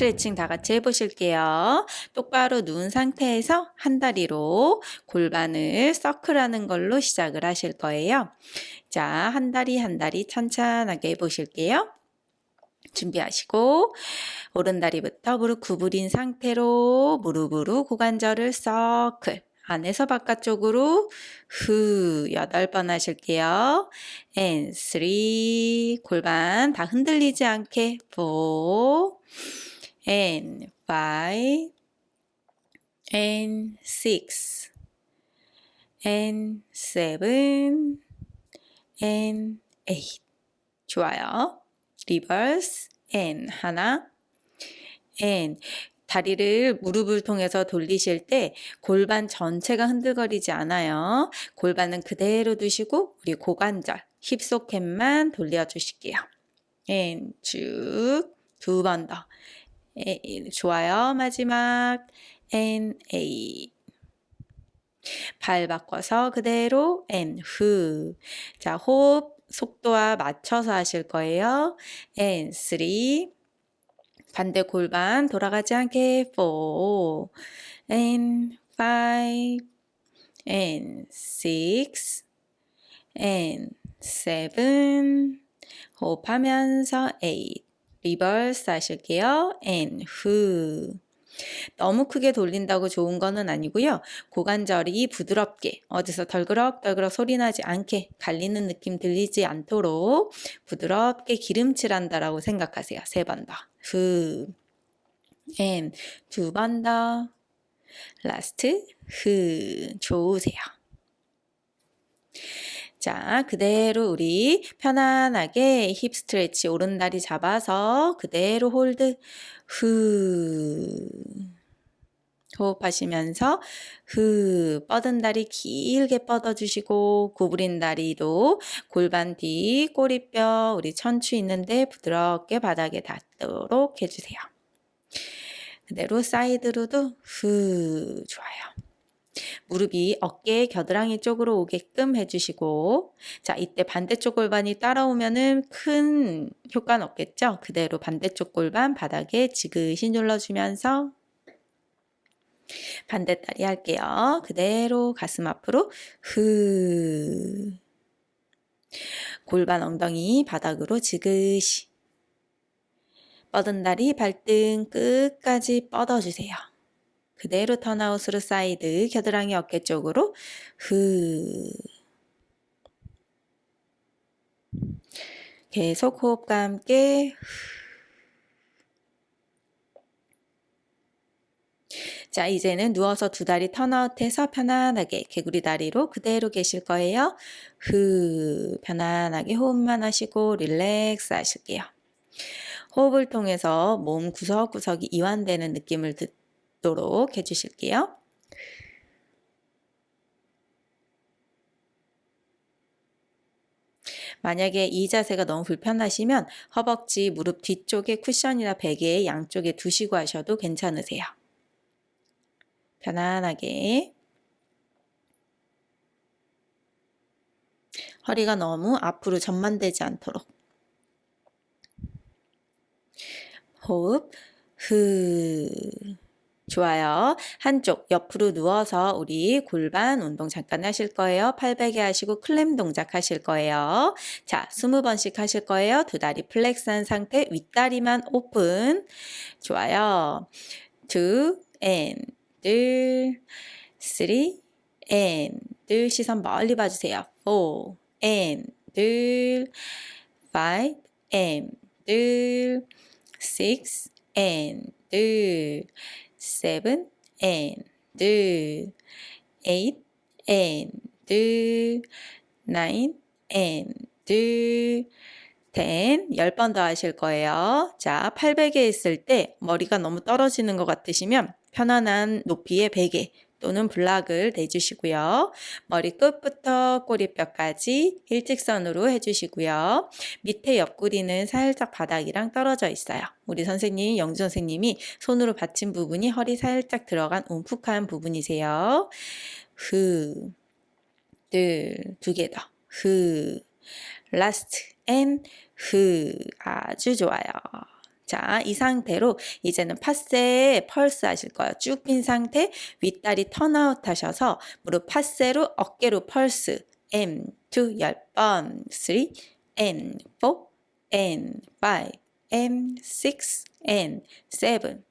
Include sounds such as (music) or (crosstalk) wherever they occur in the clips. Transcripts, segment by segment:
스트레칭 다 같이 해보실게요. 똑바로 누운 상태에서 한 다리로 골반을 서클하는 걸로 시작을 하실 거예요. 자, 한 다리 한 다리 천천하게 해보실게요. 준비하시고 오른 다리부터 무릎 구부린 상태로 무릎으로 고관절을 서클 안에서 바깥쪽으로 후 여덟 번 하실게요. and three 골반 다 흔들리지 않게 four and five and six and seven and eight 좋아요. reverse and 하나 and 다리를 무릎을 통해서 돌리실 때 골반 전체가 흔들거리지 않아요. 골반은 그대로 두시고 우리 고관절, hip socket만 돌려주실게요. and 쭉두 번 더. 좋아요. 마지막 and a 발 바꿔서 그대로 and 후. 자, 호흡 속도와 맞춰서 하실 거예요. and three 반대 골반 돌아가지 않게 four and five and six and seven 호흡하면서 eight reverse 하실게요. and 후 너무 크게 돌린다고 좋은 거는 아니고요. 고관절이 부드럽게 어디서 덜그럭덜그럭 소리 나지 않게 갈리는 느낌 들리지 않도록 부드럽게 기름칠한다라고 생각하세요. 세 번 더. 후. and 두 번 더. last. 후. 좋으세요. 자, 그대로 우리 편안하게 hip stretch 오른다리 잡아서 그대로 hold 후 호흡하시면서 후 뻗은 다리 길게 뻗어주시고 구부린 다리도 골반 뒤 꼬리뼈 우리 천추 있는데 부드럽게 바닥에 닿도록 해주세요. 그대로 사이드로도 후 좋아요. 무릎이 어깨 겨드랑이 쪽으로 오게끔 해주시고 자 이때 반대쪽 골반이 따라오면은 큰 효과는 없겠죠? 그대로 반대쪽 골반 바닥에 지그시 눌러주면서 반대다리 할게요. 그대로 가슴 앞으로 후 골반 엉덩이 바닥으로 지그시 뻗은 다리 발등 끝까지 뻗어주세요. 그대로 turnout으로 사이드 겨드랑이 어깨 쪽으로 후 계속 호흡과 함께 자 이제는 누워서 두 다리 turnout해서 편안하게 개구리 다리로 그대로 계실 거예요. 후 편안하게 호흡만 하시고 relax 하실게요. 호흡을 통해서 몸 구석구석이 이완되는 느낌을 듣 있도록 해주실게요. 만약에 이 자세가 너무 불편하시면 허벅지, 무릎 뒤쪽에 쿠션이나 베개 양쪽에 두시고 하셔도 괜찮으세요. 편안하게 허리가 너무 앞으로 전만되지 않도록 호흡 후 좋아요. 한쪽 옆으로 누워서 우리 골반 운동 잠깐 하실 거예요. 팔베개 하시고 clam 동작 하실 거예요. 자, 20번씩 하실 거예요. 두 다리 flex한 상태, 윗다리만 오픈. 좋아요. two and 둘, and 둘 시선 멀리 봐주세요. four and 둘, and 둘, and 둘, seven and eight and nine and ten 10번 더 하실 거예요. 자, 800에 있을 때 머리가 너무 떨어지는 것 같으시면 편안한 높이의 베개 또는 블락을 내주시고요. 머리 끝부터 꼬리뼈까지 일직선으로 해주시고요. 밑에 옆구리는 살짝 바닥이랑 떨어져 있어요. 우리 선생님, 영주 선생님이 손으로 받친 부분이 허리 살짝 들어간 움푹한 부분이세요. 후, 둘, 두개 더. 후, last, and, 후. 아주 좋아요. 자, 이 상태로 이제는 passé pulse 하실 거예요. 쭉 핀 상태, 윗다리 turn out 하셔서 무릎 파세로 어깨로 펄스. M, 2, 10번, 3, N, 4, N, 5, M, 6, N, 7,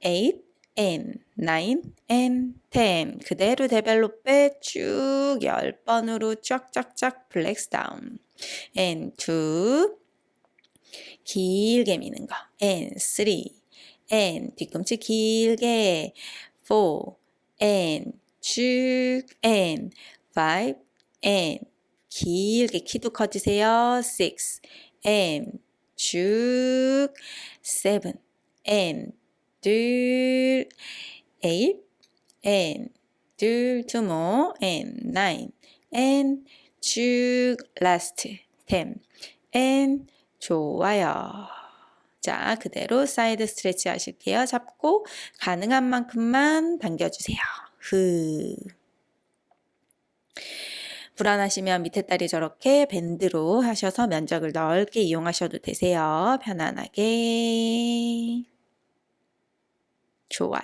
8, N, 9, N, 10. 그대로 développé 쭉 10번으로 쫙쫙쫙 flex down. And, 2, 길게 미는 거. and 3 and 뒤꿈치 길게 4 and 쭉 and 5 and 길게 키도 커지세요. 6 and 쭉 7 and 둘 8 and 둘 two more and 9 and 쭉 last 10 and 좋아요. 자, 그대로 side stretch 하실게요. 잡고 가능한 만큼만 당겨주세요. 후. 불안하시면 밑에 다리 저렇게 bend로 하셔서 면적을 넓게 이용하셔도 되세요. 편안하게. 좋아요.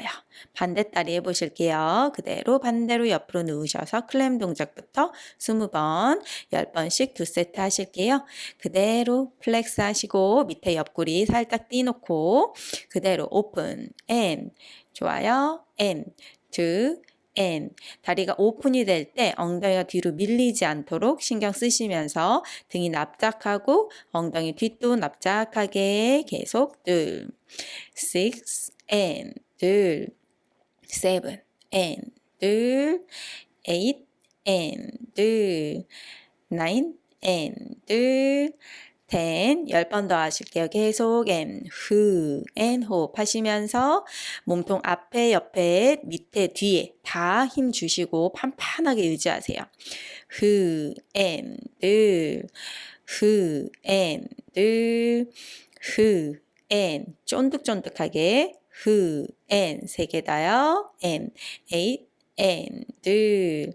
반대다리 해보실게요. 그대로 반대로 옆으로 누우셔서 clam 동작부터 20번, 10번씩 두 세트 하실게요. 그대로 flex 하시고 밑에 옆구리 살짝 띄놓고 그대로 오픈, 앤, 좋아요. 앤, 두, 앤. 다리가 오픈이 될 때 엉덩이가 뒤로 밀리지 않도록 신경 쓰시면서 등이 납작하고 엉덩이 뒷도 납작하게 계속 둘, six, and 둘, seven, and 둘, eight, and 둘, nine, and 둘, ten, 열 번 더 하실게요. 계속 and, 후, and 호흡 하시면서 몸통 앞에, 옆에, 밑에, 뒤에 다 힘 주시고 판판하게 유지하세요. 후, and, 둘, 후, and, 둘, 후, and, 쫀득쫀득하게 후, and 세 개 더요. and, eight, and 둘,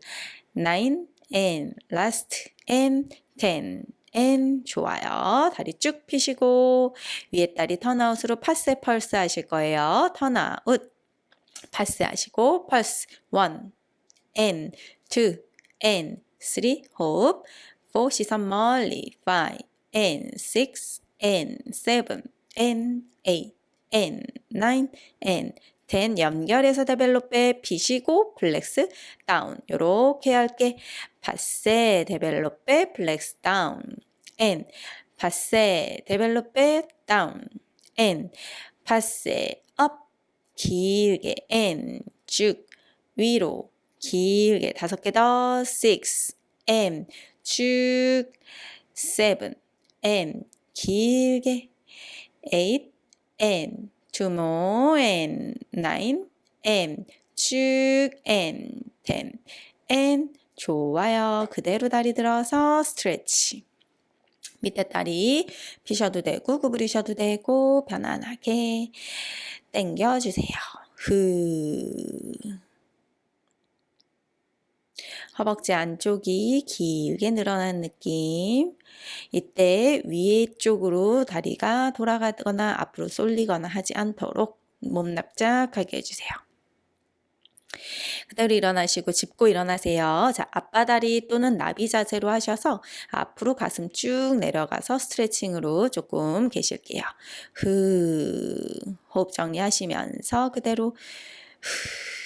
nine, and last, and ten, and 좋아요. 다리 쭉 펴시고 위에 다리 turn out으로 passé pulse 하실 거예요. turn out passé 하시고 pulse one, and two, and three 호흡 four 시선 멀리 five, and six, and seven, and eight and, 9, and, 10 연결해서 développé 피시고 flex down 요렇게 할게. passé développé flex down and. Passé développé down and. Passé up 길게. And. 쭉. 위로. 길게. 다섯 개 더. 6 M. 쭉. 7 M. 길게. 8 two more and nine and 쭉 and ten and 좋아요. 그대로 다리 들어서 스트레치. 밑에 다리 피셔도 되고 구부리셔도 되고 편안하게 당겨주세요. 후. 허벅지 안쪽이 길게 늘어난 느낌. 이때 위에 쪽으로 다리가 돌아가거나 앞으로 쏠리거나 하지 않도록 몸 납작하게 해주세요. 그대로 일어나시고 짚고 일어나세요. 자, 앞바다리 또는 나비 자세로 하셔서 앞으로 가슴 쭉 내려가서 스트레칭으로 조금 계실게요. 후, 호흡 정리하시면서 그대로 후.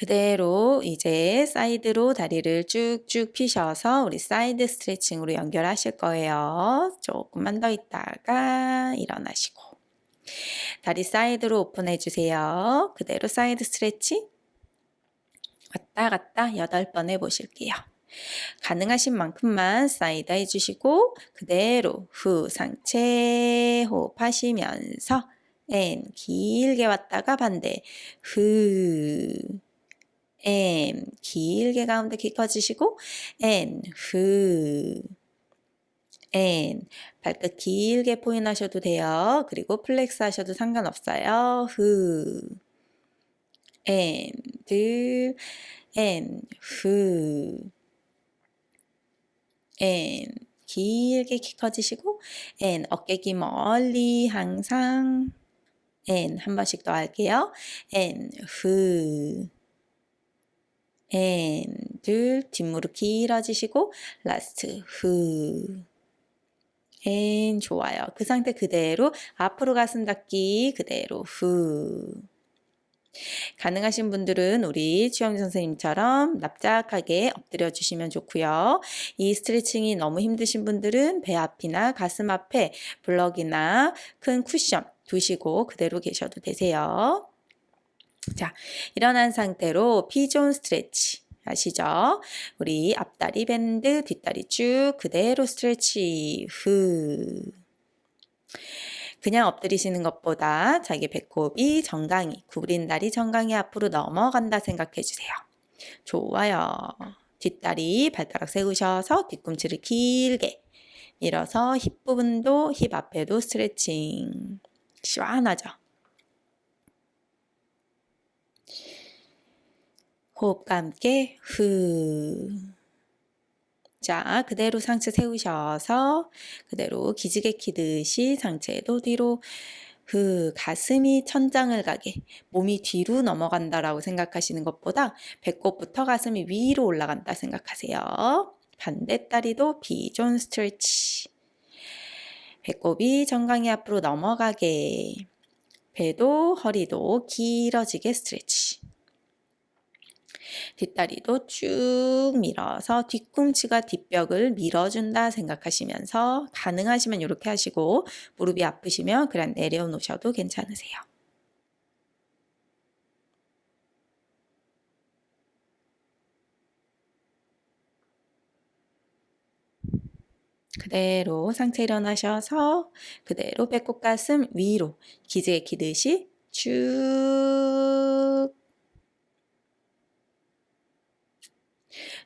그대로 이제 사이드로 다리를 쭉쭉 피셔서 우리 사이드 스트레칭으로 연결하실 거예요. 조금만 더 있다가 일어나시고 다리 사이드로 오픈해 주세요. 그대로 사이드 스트레칭 왔다 갔다 8번 해보실게요. 가능하신 만큼만 사이드 해주시고 그대로 후 상체 호흡하시면서 and 길게 왔다가 반대 후 and 길게 가운데 키 커지시고 And. 후 and. 발끝 길게 포인 하셔도 돼요. 그리고 flex 하셔도 상관없어요. 후 and and 후 and 길게 키 커지시고 and 어깨 기 멀리 항상 and 한 번씩 더 할게요. and 후 and 둘 뒷무릎 길어지시고 last 후 and 좋아요. 그 상태 그대로 앞으로 가슴 닫기 그대로 후 가능하신 분들은 우리 추영 선생님처럼 납작하게 엎드려 주시면 좋고요. 이 스트레칭이 너무 힘드신 분들은 배 앞이나 가슴 앞에 블럭이나 큰 쿠션 두시고 그대로 계셔도 되세요. 자, 일어난 상태로 pigeon stretch 아시죠? 우리 앞다리 bend, 뒷다리 쭉 그대로 stretch 후 그냥 엎드리시는 것보다 자기 배꼽이 정강이, 구부린 다리 정강이 앞으로 넘어간다 생각해 주세요. 좋아요. 뒷다리 발가락 세우셔서 뒤꿈치를 길게 밀어서 힙 부분도 힙 앞에도 스트레칭. 시원하죠? 호흡과 함께 후 자, 그대로 상체 세우셔서 그대로 기지개 키듯이 상체도 뒤로 그 가슴이 천장을 가게 몸이 뒤로 넘어간다라고 생각하시는 것보다 배꼽부터 가슴이 위로 올라간다 생각하세요. 반대 다리도 비존 스트레치. 배꼽이 정강이 앞으로 넘어가게 배도 허리도 길어지게 스트레치. 뒷다리도 쭉 밀어서 뒤꿈치가 뒷벽을 밀어준다 생각하시면서 가능하시면 이렇게 하시고 무릎이 아프시면 그냥 내려놓으셔도 괜찮으세요. 그대로 상체 일어나셔서 그대로 배꼽 가슴 위로 기재 기듯이 쭉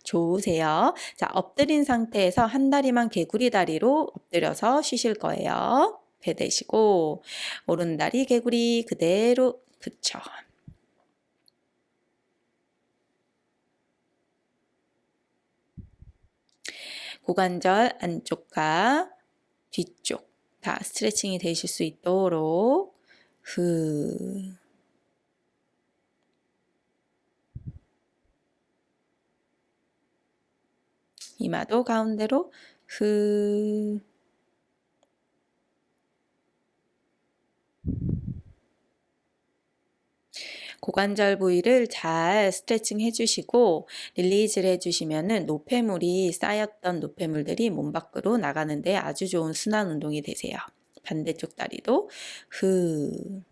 좋으세요. 자, 엎드린 상태에서 한 다리만 개구리 다리로 엎드려서 쉬실 거예요. 배 대시고 오른 다리 개구리 그대로 그쵸. 고관절 안쪽과 뒤쪽 다 스트레칭이 되실 수 있도록 후 이마도 가운데로 후 고관절 부위를 잘 스트레칭 해주시고 릴리즈를 해주시면은 노폐물이 쌓였던 노폐물들이 몸 밖으로 나가는데 아주 좋은 순환 운동이 되세요. 반대쪽 다리도 후.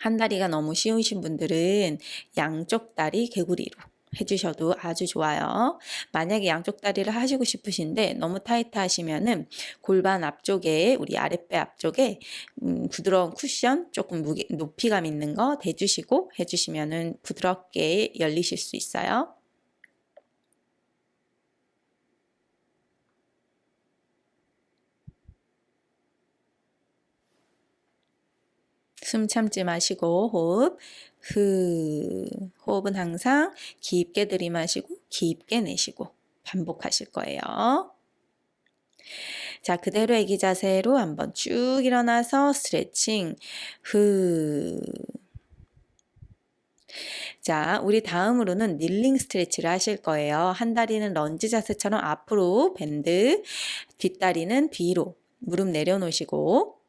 한 다리가 너무 쉬우신 분들은 양쪽 다리 개구리로 해주셔도 아주 좋아요. 만약에 양쪽 다리를 하시고 싶으신데 너무 타이트 하시면은 골반 앞쪽에 우리 아랫배 앞쪽에 음, 부드러운 쿠션 조금 무게, 높이감 있는 거 대주시고 해주시면은 부드럽게 열리실 수 있어요. 숨 참지 마시고 호흡 후 호흡은 항상 깊게 들이마시고 깊게 내쉬고 반복하실 거예요. 자, 그대로 애기 자세로 한번 쭉 일어나서 스트레칭 후 자, 우리 다음으로는 닐링 스트레치를 하실 거예요. 한 다리는 런지 자세처럼 앞으로 밴드, 뒷다리는 뒤로 무릎 내려놓으시고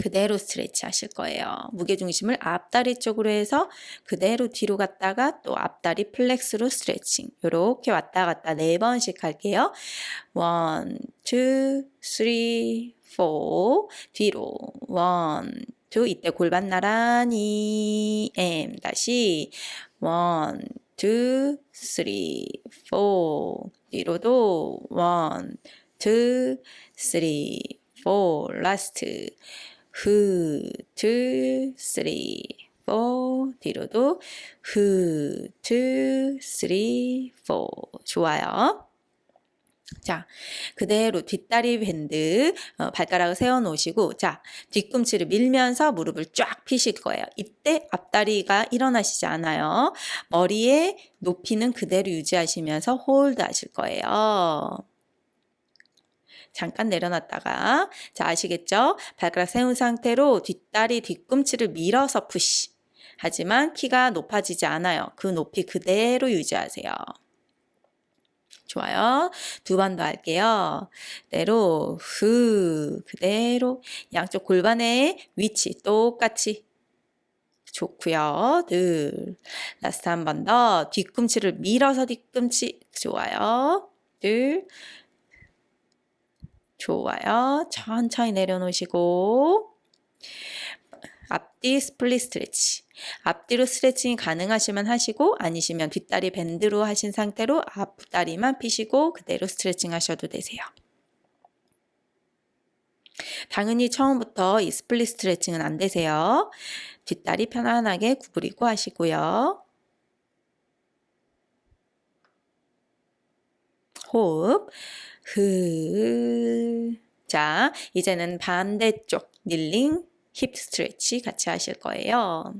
그대로 stretch 하실 거예요. 무게중심을 앞다리 쪽으로 해서 그대로 뒤로 갔다가 또 앞다리 flex로 스트레칭. 이렇게 왔다 갔다 네 번씩 할게요. One, two, three, four. 뒤로. One, two. 이때 골반 나란히. And. 다시. One, two, three, four. 뒤로도. One, two, three, four. Last. 후, two, three, four 뒤로도 후, two, three, four 좋아요. 자, 그대로 뒷다리 bend 어, 발가락을 세워 놓으시고 자, 뒤꿈치를 밀면서 무릎을 쫙 피실 거예요. 이때 앞다리가 일어나시지 않아요. 머리의 높이는 그대로 유지하시면서 hold 하실 거예요. 잠깐 내려놨다가 자 아시겠죠? 발가락 세운 상태로 뒷다리 뒤꿈치를 밀어서 push 하지만 키가 높아지지 않아요. 그 높이 그대로 유지하세요. 좋아요. 두 번 더 할게요. 그대로 후 그대로 양쪽 골반의 위치 똑같이 좋고요. 둘 last 한 번 더 뒤꿈치를 밀어서 뒤꿈치 좋아요. 둘 좋아요. 천천히 내려놓으시고 앞뒤 스플릿 스트레치. 앞뒤로 스트레칭이 가능하시면 하시고 아니시면 뒷다리 밴드로 하신 상태로 앞다리만 피시고 그대로 스트레칭 하셔도 되세요. 당연히 처음부터 이 스플릿 스트레칭은 안 되세요. 뒷다리 편안하게 구부리고 하시고요. 호흡. 흐. 자, 이제는 반대쪽 닐링 힙 스트레치 같이 하실 거예요.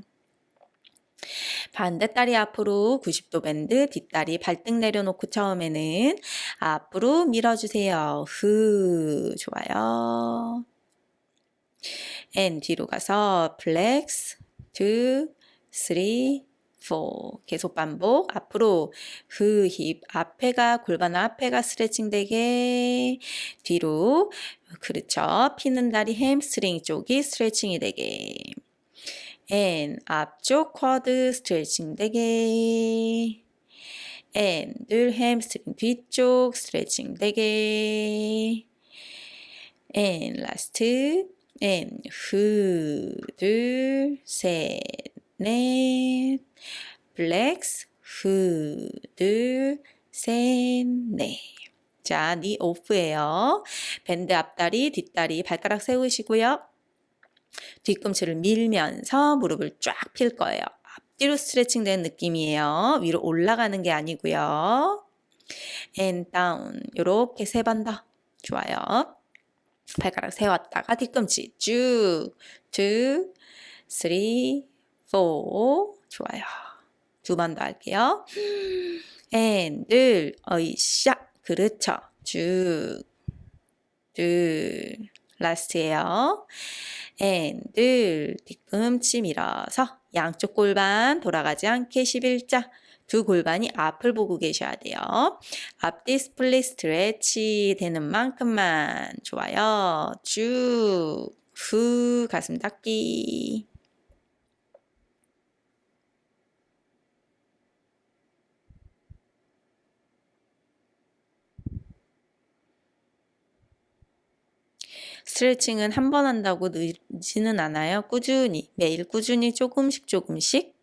반대다리 앞으로 90도 밴드, 뒷다리 발등 내려놓고 처음에는 앞으로 밀어주세요. 후, 좋아요. and 뒤로 가서 플렉스, 2, 3, 4 계속 반복. 앞으로 그 힙 앞에가 골반 앞에가 스트레칭 되게 뒤로. 그렇죠. 피는 다리 햄스트링 쪽이 스트레칭이 되게. and 앞쪽 쿼드 스트레칭 되게. and 둘 햄스트링 뒤쪽 스트레칭 되게. and last and 후 둘 셋 넷 플렉스 후, 둘, 셋, 넷. 자, knee off예요. 밴드 앞다리, 뒷다리 발가락 세우시고요. 뒤꿈치를 밀면서 무릎을 쫙 필 거예요. 앞뒤로 스트레칭 되는 느낌이에요. 위로 올라가는 게 아니고요. and down. 요렇게 세 번 더. 좋아요. 발가락 세웠다가 뒤꿈치 쭉, 2, 3, 4. 좋아요. 두 번 더 할게요. (gasps) and, 늘, 어이샤. 그렇죠. 쭉, 둘, last예요. and, 늘, 뒤꿈치 밀어서 양쪽 골반 돌아가지 않게 11자. 두 골반이 앞을 보고 계셔야 돼요. 앞뒤 스플릿 스트레치 되는 만큼만 좋아요. 쭉, 후, 가슴 닫기. 스트레칭은 한 번 한다고 늦지는 않아요. 꾸준히, 매일 꾸준히 조금씩 조금씩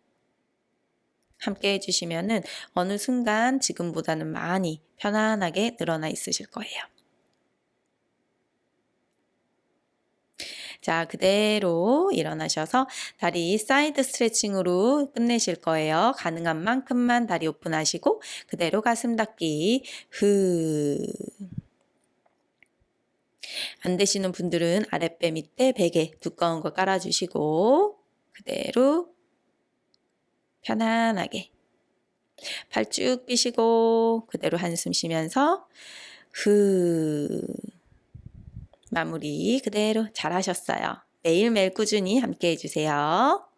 함께 해주시면은 어느 순간 지금보다는 많이 편안하게 늘어나 있으실 거예요. 자, 그대로 일어나셔서 다리 사이드 스트레칭으로 끝내실 거예요. 가능한 만큼만 다리 open하시고 그대로 가슴 닫기. 후. 안 되시는 분들은 아랫배 밑에 베개 두꺼운 거 깔아주시고 그대로 편안하게 팔 쭉 삐시고 그대로 한숨 쉬면서 후 마무리 그대로 잘하셨어요. 매일매일 꾸준히 함께 해주세요.